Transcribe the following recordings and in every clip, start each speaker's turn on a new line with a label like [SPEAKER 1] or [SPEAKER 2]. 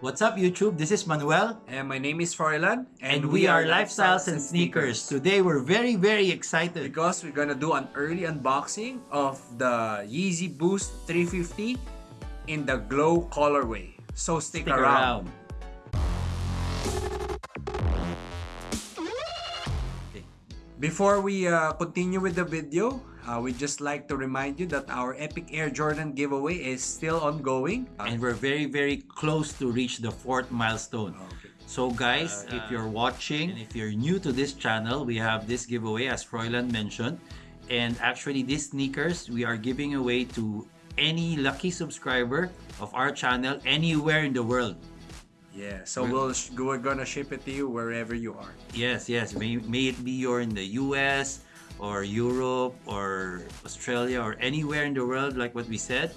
[SPEAKER 1] What's up, YouTube? This is Manuel.
[SPEAKER 2] And my name is Froilan.
[SPEAKER 1] And, we are Lifestyles and Sneakers. Today, we're very, very excited.
[SPEAKER 2] Because we're gonna do an early unboxing of the Yeezy Boost 350 in the glow colorway. So stick,
[SPEAKER 1] Stick
[SPEAKER 2] around.
[SPEAKER 1] around.
[SPEAKER 2] Before we uh, continue with the video, uh, we'd just like to remind you that our Epic Air Jordan giveaway is still ongoing.
[SPEAKER 1] And we're very, very close to reach the fourth milestone.
[SPEAKER 2] Okay.
[SPEAKER 1] So guys, if you're watching and if you're new to this channel, we have this giveaway as Froilan mentioned. And actually these sneakers we are giving away to any lucky subscriber of our channel anywhere in the world.
[SPEAKER 2] Yeah, so we'll, we're gonna ship it to you wherever you are.
[SPEAKER 1] Yes, yes. May, may it be you're in the US or Europe or Australia or anywhere in the world like what we said.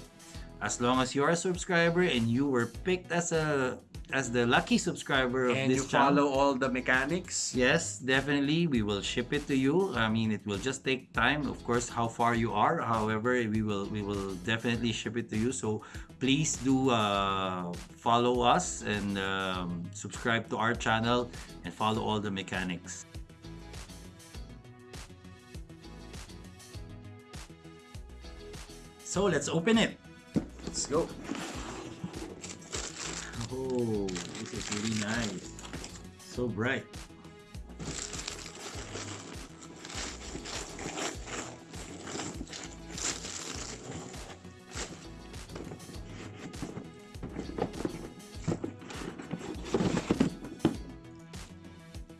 [SPEAKER 1] As long as you're a subscriber and you were picked as a as the lucky subscriber of
[SPEAKER 2] And
[SPEAKER 1] this
[SPEAKER 2] you
[SPEAKER 1] channel.
[SPEAKER 2] follow all the mechanics.
[SPEAKER 1] Yes, definitely. We will ship it to you. I mean, it will just take time. Of course, how far you are. However, we will we will definitely ship it to you. So please do uh, follow us and um, subscribe to our channel and follow all the mechanics. So let's open it.
[SPEAKER 2] Let's go.
[SPEAKER 1] Oh, this is really nice. So bright.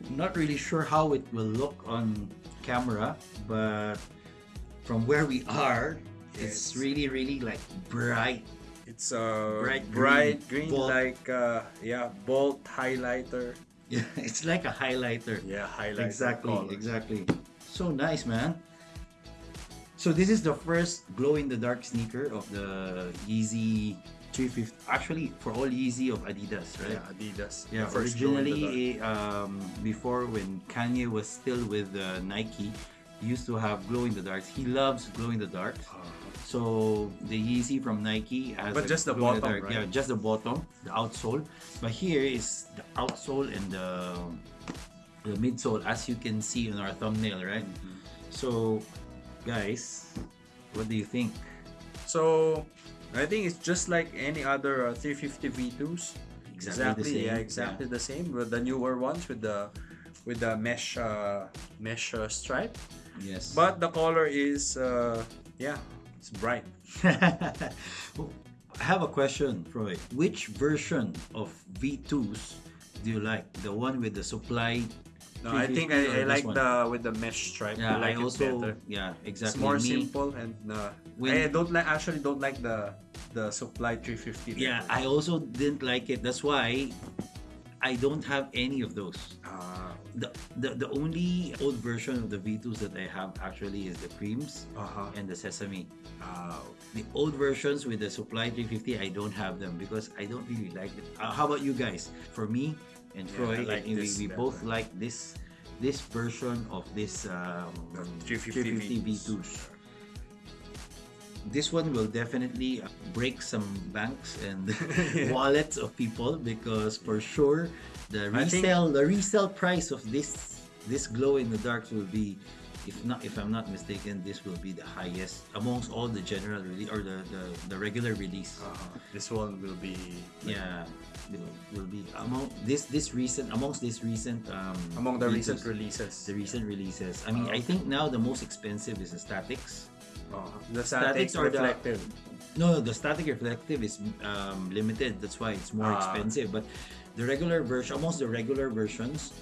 [SPEAKER 1] Not really sure how it will look on camera, but from where we are, it's really, really like bright
[SPEAKER 2] It's a
[SPEAKER 1] Bright
[SPEAKER 2] bright,
[SPEAKER 1] green,
[SPEAKER 2] green,
[SPEAKER 1] bold.
[SPEAKER 2] like uh, yeah, bolt highlighter.
[SPEAKER 1] Yeah, it's like a highlighter.
[SPEAKER 2] Yeah, highlighter.
[SPEAKER 1] exactly,
[SPEAKER 2] color.
[SPEAKER 1] exactly. So nice, man. So this is the first glow in the dark sneaker of the Yeezy 350. Actually, for all Yeezy of Adidas, right?
[SPEAKER 2] Yeah, Adidas.
[SPEAKER 1] Yeah,
[SPEAKER 2] The first glow in the dark.
[SPEAKER 1] originally, um, before when Kanye was still with uh, Nike, he used to have glow in the dark. He loves glow in the dark.
[SPEAKER 2] Uh,
[SPEAKER 1] So the Yeezy from Nike has
[SPEAKER 2] But just the bottom,
[SPEAKER 1] dark-
[SPEAKER 2] right?
[SPEAKER 1] Yeah, just the bottom, the outsole. But here is the outsole and the the midsole, as you can see in our thumbnail, right?
[SPEAKER 2] Mm-hmm.
[SPEAKER 1] So, guys, what do you think?
[SPEAKER 2] so I think it's just like any other uh, 350 V2s.
[SPEAKER 1] Exactly the same,
[SPEAKER 2] yeah, exactly the same with the newer ones with the with the mesh uh, mesh uh, stripe.
[SPEAKER 1] Yes,
[SPEAKER 2] But the color is uh, yeah, it's bright.
[SPEAKER 1] I have a question, Froy. Which version of V2s do you like? The one with the supply?
[SPEAKER 2] No, I think I, I like
[SPEAKER 1] one?
[SPEAKER 2] the with the mesh stripe.
[SPEAKER 1] Yeah, I,
[SPEAKER 2] I like
[SPEAKER 1] also
[SPEAKER 2] it better.
[SPEAKER 1] yeah
[SPEAKER 2] It's
[SPEAKER 1] exactly.
[SPEAKER 2] more
[SPEAKER 1] Me-
[SPEAKER 2] simple and uh,
[SPEAKER 1] When-
[SPEAKER 2] I don't like actually don't like the the supply 350.
[SPEAKER 1] Yeah, I also didn't like it. That's why I don't have any of those.
[SPEAKER 2] uh,
[SPEAKER 1] The, the the only old version of the V2s that I have actually is the creams
[SPEAKER 2] uh-huh.
[SPEAKER 1] and the sesame.
[SPEAKER 2] Uh,
[SPEAKER 1] The old versions with the supply 350, I don't have them because I don't really like it. Uh, how about you guys? For me and
[SPEAKER 2] Yeah,
[SPEAKER 1] Froy,
[SPEAKER 2] I like
[SPEAKER 1] we, we both like this this version of this um,
[SPEAKER 2] The 350
[SPEAKER 1] V2s. This one will definitely uh, break some banks and wallets of people because for sure the resale the resale price of this this glow in the dark will be if not if I'm not mistaken this will be the highest amongst all the general release or the, the the regular release.
[SPEAKER 2] Uh, this one will be
[SPEAKER 1] yeah will, will be among this this recent amongst this recent um
[SPEAKER 2] among the
[SPEAKER 1] releases,
[SPEAKER 2] recent releases.
[SPEAKER 1] the recent releases. I mean
[SPEAKER 2] Oh,
[SPEAKER 1] I think now the most expensive is the statics
[SPEAKER 2] Uh, the
[SPEAKER 1] Statics
[SPEAKER 2] statics
[SPEAKER 1] or the-
[SPEAKER 2] reflective.
[SPEAKER 1] No, the static reflective is um, limited. That's why it's more
[SPEAKER 2] Ah.
[SPEAKER 1] expensive. But the regular version, almost the regular versions,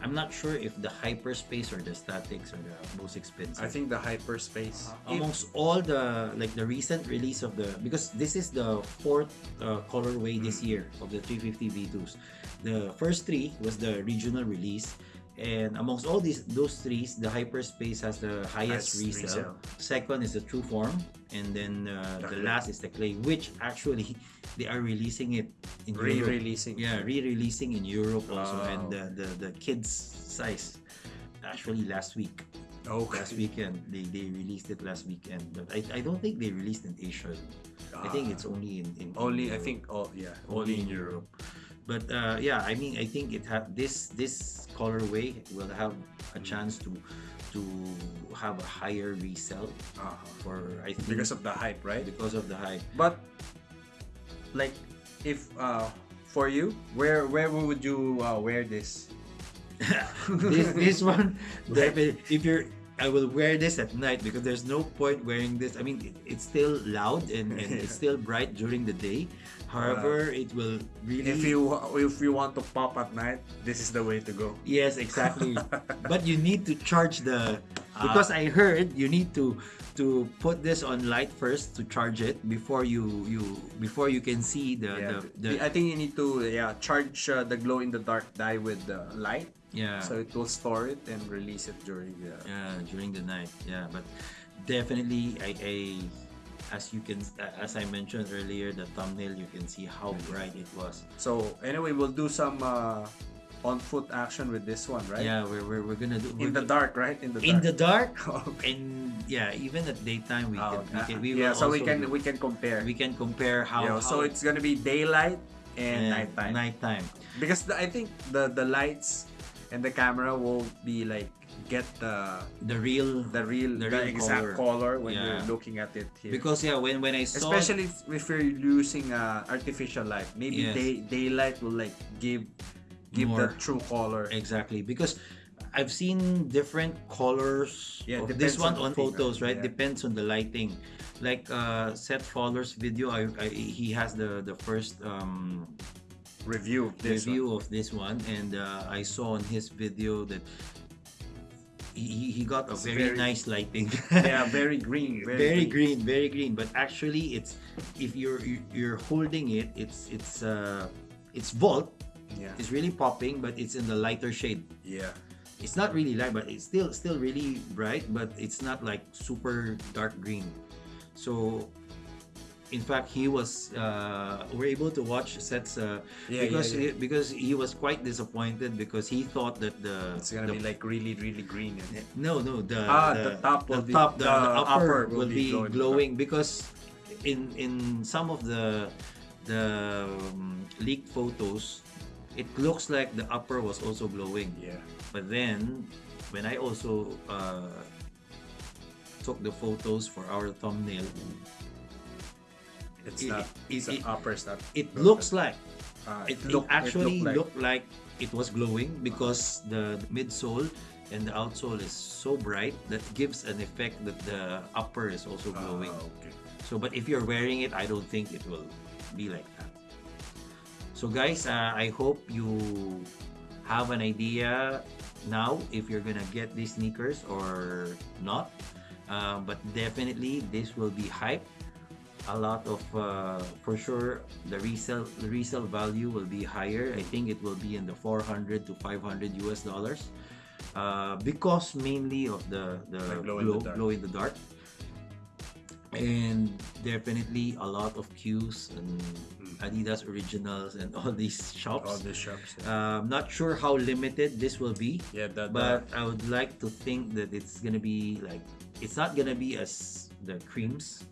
[SPEAKER 1] I'm not sure if the hyperspace or the statics are the most expensive.
[SPEAKER 2] I think the hyperspace. If-
[SPEAKER 1] amongst all the like the recent release of the because this is the fourth uh, colorway this
[SPEAKER 2] Mm.
[SPEAKER 1] year of the 350 V2s. The first three was the regional release. And amongst all these those three, the hyperspace has the highest resale.
[SPEAKER 2] resale.
[SPEAKER 1] Second is the true form, and then uh, the last is the clay, which actually they are releasing it in
[SPEAKER 2] Re-releasing.
[SPEAKER 1] Yeah, re-releasing in Europe also, and the, the the kids size. Actually, last week,
[SPEAKER 2] Okay.
[SPEAKER 1] last weekend they, they released it last weekend, but I, I don't think they released in Asia. I think
[SPEAKER 2] Ah.
[SPEAKER 1] it's only in, in
[SPEAKER 2] Only I think oh yeah, only in Europe.
[SPEAKER 1] But uh, yeah, I mean, I think it have this this colorway will have a chance to to have a higher resell
[SPEAKER 2] Uh-huh.
[SPEAKER 1] for I think
[SPEAKER 2] Because of the hype, right?
[SPEAKER 1] because of the hype.
[SPEAKER 2] But like, if uh, for you, where where would you uh, wear this?
[SPEAKER 1] this this one if you're I will wear this at night because there's no point wearing this. I mean, it, it's still loud and, and it's still bright during the day. However, it will really.
[SPEAKER 2] If you if you want to pop at night, this is the way to go.
[SPEAKER 1] Yes, exactly. but you need to charge the because I heard you need to to put this on light first to charge it before you you before you can see the
[SPEAKER 2] Yeah,
[SPEAKER 1] the, the
[SPEAKER 2] I think you need to yeah charge uh, the glow in the dark dye with the light,
[SPEAKER 1] yeah.
[SPEAKER 2] So it will store it and release it during the.
[SPEAKER 1] yeah during the night. Yeah but definitely I, I as you can as I mentioned earlier the thumbnail you can see how bright it was.
[SPEAKER 2] So anyway, we'll do some uh, on foot action with this one, right?
[SPEAKER 1] yeah we're, we're, we're gonna do
[SPEAKER 2] In
[SPEAKER 1] we're
[SPEAKER 2] the
[SPEAKER 1] go-
[SPEAKER 2] dark, right? In the
[SPEAKER 1] in
[SPEAKER 2] dark.
[SPEAKER 1] the dark
[SPEAKER 2] Okay.
[SPEAKER 1] and yeah even at daytime we
[SPEAKER 2] Oh,
[SPEAKER 1] can we can we
[SPEAKER 2] yeah, so we can
[SPEAKER 1] do-
[SPEAKER 2] we can compare.
[SPEAKER 1] we can compare how,
[SPEAKER 2] yeah, so it's gonna be daylight and
[SPEAKER 1] and
[SPEAKER 2] nighttime.
[SPEAKER 1] nighttime
[SPEAKER 2] because the, I think the the lights and the camera will be like get the
[SPEAKER 1] the real
[SPEAKER 2] the real
[SPEAKER 1] The
[SPEAKER 2] the, exact color, when
[SPEAKER 1] Yeah.
[SPEAKER 2] you're looking at it here.
[SPEAKER 1] because yeah when when I saw
[SPEAKER 2] especially if you're using uh, artificial light, maybe
[SPEAKER 1] Yes.
[SPEAKER 2] day daylight will like give give the
[SPEAKER 1] More.
[SPEAKER 2] true color.
[SPEAKER 1] exactly because I've seen different colors
[SPEAKER 2] Yeah,
[SPEAKER 1] of this one
[SPEAKER 2] on
[SPEAKER 1] on photos right
[SPEAKER 2] yeah.
[SPEAKER 1] depends on the lighting like uh Seth Fowler's video I, I he has the the first um
[SPEAKER 2] Review of this
[SPEAKER 1] review
[SPEAKER 2] one.
[SPEAKER 1] of this one and uh, I saw on his video that he, he- got a very,
[SPEAKER 2] very-
[SPEAKER 1] nice lighting
[SPEAKER 2] yeah, very green, very,
[SPEAKER 1] very, green. very green but actually it's if you're you- you're holding it it's it's uh it's volt
[SPEAKER 2] Yeah,
[SPEAKER 1] it's really popping but it's in the lighter shade
[SPEAKER 2] yeah.
[SPEAKER 1] it's not really light but it's still still really bright but it's not like super dark green so in fact he was uh we're able to watch Seth's uh
[SPEAKER 2] Yeah,
[SPEAKER 1] because
[SPEAKER 2] yeah, yeah.
[SPEAKER 1] He, because he was quite disappointed because he thought that the
[SPEAKER 2] It's gonna
[SPEAKER 1] the-
[SPEAKER 2] be like really, really green. And,
[SPEAKER 1] no no the
[SPEAKER 2] Ah, the top
[SPEAKER 1] the
[SPEAKER 2] will be-
[SPEAKER 1] top the,
[SPEAKER 2] the
[SPEAKER 1] the upper,
[SPEAKER 2] upper will
[SPEAKER 1] will
[SPEAKER 2] be
[SPEAKER 1] be
[SPEAKER 2] glowing.
[SPEAKER 1] glowing because in in some of the the um, leaked photos it looks like the upper was also glowing
[SPEAKER 2] yeah.
[SPEAKER 1] but then when I also uh, took the photos for our thumbnail
[SPEAKER 2] It's
[SPEAKER 1] It-
[SPEAKER 2] not.
[SPEAKER 1] it-
[SPEAKER 2] It's the
[SPEAKER 1] it-
[SPEAKER 2] upper is not.
[SPEAKER 1] it looks like
[SPEAKER 2] Uh,
[SPEAKER 1] it,
[SPEAKER 2] look-
[SPEAKER 1] it actually
[SPEAKER 2] looked like-
[SPEAKER 1] looked like it was glowing because the, midsole and the outsole is so bright that gives an effect that the upper is also
[SPEAKER 2] Ah,
[SPEAKER 1] glowing.
[SPEAKER 2] okay.
[SPEAKER 1] So, but if you're wearing it, I don't think it will be like that. So, guys, uh, I hope you have an idea now if you're gonna get these sneakers or not. Uh, but definitely, this will be hype. A lot of, uh, for sure, the resale the resale value will be higher. I think it will be in the 400 to 500 US dollars. Uh, because mainly of the the
[SPEAKER 2] The glow in the dark.
[SPEAKER 1] glow in the dark and definitely a lot of queues and Adidas originals and all these shops.
[SPEAKER 2] All these shops. Yeah,
[SPEAKER 1] Um, not sure how limited this will be,
[SPEAKER 2] yeah the, the,
[SPEAKER 1] but I would like to think that it's gonna be like it's not gonna be as the creams.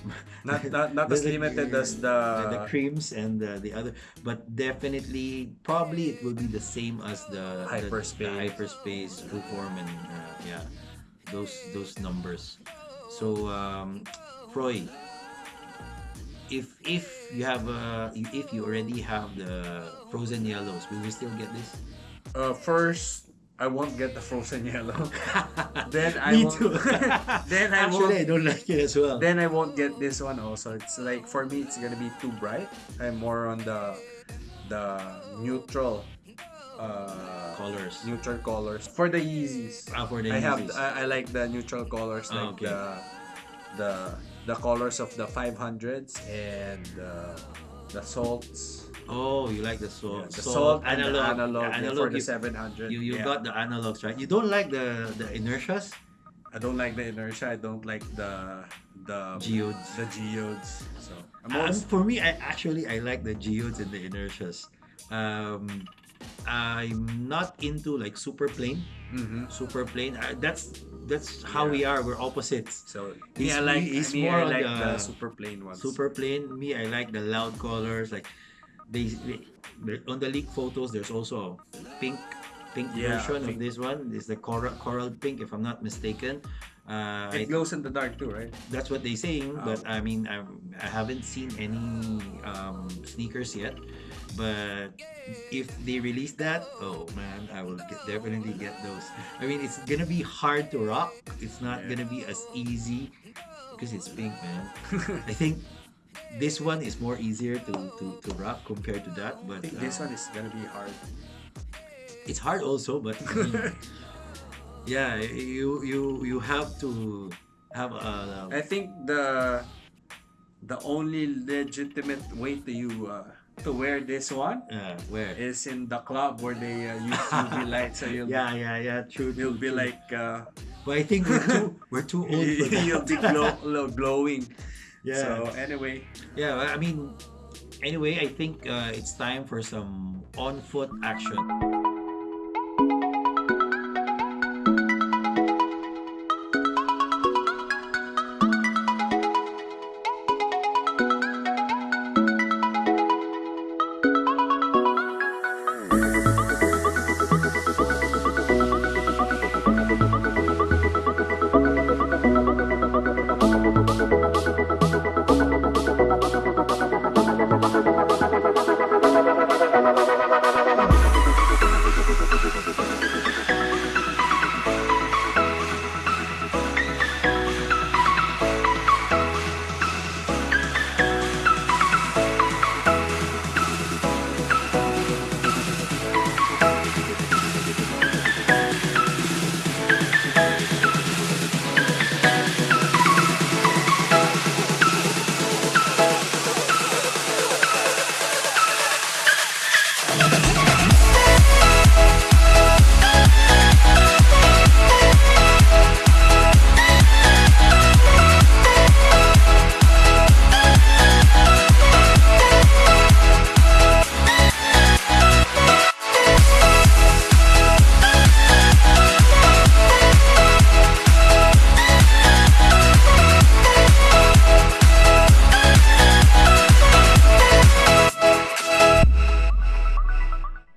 [SPEAKER 2] not not, not as
[SPEAKER 1] The-
[SPEAKER 2] limited as
[SPEAKER 1] the,
[SPEAKER 2] the,
[SPEAKER 1] the creams and the, the other, but definitely probably it will be the same as the the-
[SPEAKER 2] Hyperspace.
[SPEAKER 1] the, hyperspace, true form, and uh, yeah, those those numbers. So, um, Froy, if if you have uh, if you already have the frozen yellows, will we still get this?
[SPEAKER 2] uh, first I won't get the frozen yellow. then I
[SPEAKER 1] Me
[SPEAKER 2] won't.
[SPEAKER 1] too.
[SPEAKER 2] then I
[SPEAKER 1] Actually, I
[SPEAKER 2] won't.
[SPEAKER 1] don't like it as well.
[SPEAKER 2] Then I won't get this one also. It's like for me, it's gonna be too bright. I'm more on the the neutral. Uh,
[SPEAKER 1] Colors.
[SPEAKER 2] neutral colors for the Yeezys.
[SPEAKER 1] Ah, for the
[SPEAKER 2] I have
[SPEAKER 1] Yeezys.
[SPEAKER 2] I, I like the neutral colors
[SPEAKER 1] Ah,
[SPEAKER 2] like
[SPEAKER 1] okay.
[SPEAKER 2] the the the colors of the 500s and uh, the salts.
[SPEAKER 1] Oh, you like the
[SPEAKER 2] Yeah,
[SPEAKER 1] salt,
[SPEAKER 2] the salt, and
[SPEAKER 1] analog,
[SPEAKER 2] the analog,
[SPEAKER 1] the analog
[SPEAKER 2] for the 700.
[SPEAKER 1] you, you
[SPEAKER 2] yeah.
[SPEAKER 1] got the analogs, right? You don't like the the inertias,
[SPEAKER 2] I don't like the inertia. I don't like the the
[SPEAKER 1] geodes.
[SPEAKER 2] the geodes. So
[SPEAKER 1] Um, for me, I actually I like the geodes and the inertias. Um, I'm not into like super plain,
[SPEAKER 2] Mhm.
[SPEAKER 1] super plain. Uh, that's that's how we are. We're opposites.
[SPEAKER 2] So me,
[SPEAKER 1] He's-
[SPEAKER 2] I like
[SPEAKER 1] he's
[SPEAKER 2] me,
[SPEAKER 1] more
[SPEAKER 2] I like
[SPEAKER 1] the
[SPEAKER 2] the super plain ones.
[SPEAKER 1] Super plain. Me, I like the loud colors, like they, they- they- on the leak photos there's also a pink pink
[SPEAKER 2] Yeah,
[SPEAKER 1] version
[SPEAKER 2] pink.
[SPEAKER 1] of this one. It's the coral coral pink if I'm not mistaken. Uh,
[SPEAKER 2] It glows in the dark too, right?
[SPEAKER 1] that's what they're saying
[SPEAKER 2] Oh.
[SPEAKER 1] but i mean I, I haven't seen any um, sneakers yet but if they release that oh man i will get, definitely get those i mean it's gonna be hard to rock it's not
[SPEAKER 2] Yeah.
[SPEAKER 1] gonna be as easy because it's pink man i think this one is more easier to, to, to rock compared to that but
[SPEAKER 2] I think this
[SPEAKER 1] um,
[SPEAKER 2] one is gonna be hard.
[SPEAKER 1] it's hard also but I mean, yeah you you you have to have a
[SPEAKER 2] I think the the only legitimate way to you uh, to wear this one
[SPEAKER 1] uh, where
[SPEAKER 2] is in the club where they uh, use UV light, so you'll
[SPEAKER 1] Yeah, yeah, yeah. True.
[SPEAKER 2] you'll
[SPEAKER 1] true,
[SPEAKER 2] be
[SPEAKER 1] true.
[SPEAKER 2] like uh,
[SPEAKER 1] But I think we're too we're too old for that.
[SPEAKER 2] you'll be glow, glow- glowing.
[SPEAKER 1] yeah.
[SPEAKER 2] So anyway,
[SPEAKER 1] yeah. I mean, anyway, I think uh, it's time for some on foot action.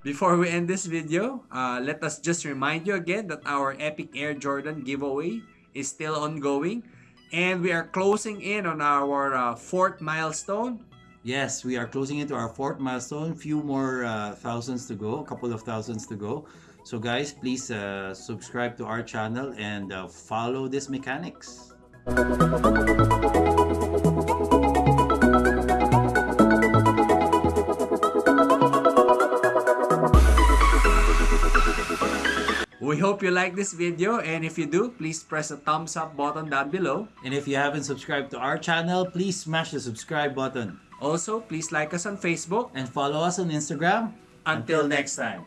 [SPEAKER 2] Before we end this video, uh, let us just remind you again that our Epic Air Jordan giveaway is still ongoing. And we are closing in on our uh, fourth milestone.
[SPEAKER 1] Yes, we are closing into our fourth milestone. Few more uh, thousands to go. A couple of thousands to go. So guys, please uh, subscribe to our channel and uh, follow this mechanics.
[SPEAKER 2] Hope you like this video and if you do, please press the thumbs up button down below.
[SPEAKER 1] And if you haven't subscribed to our channel, please smash the subscribe button
[SPEAKER 2] Also, please like us on Facebook.
[SPEAKER 1] and follow us on Instagram.
[SPEAKER 2] Until next time.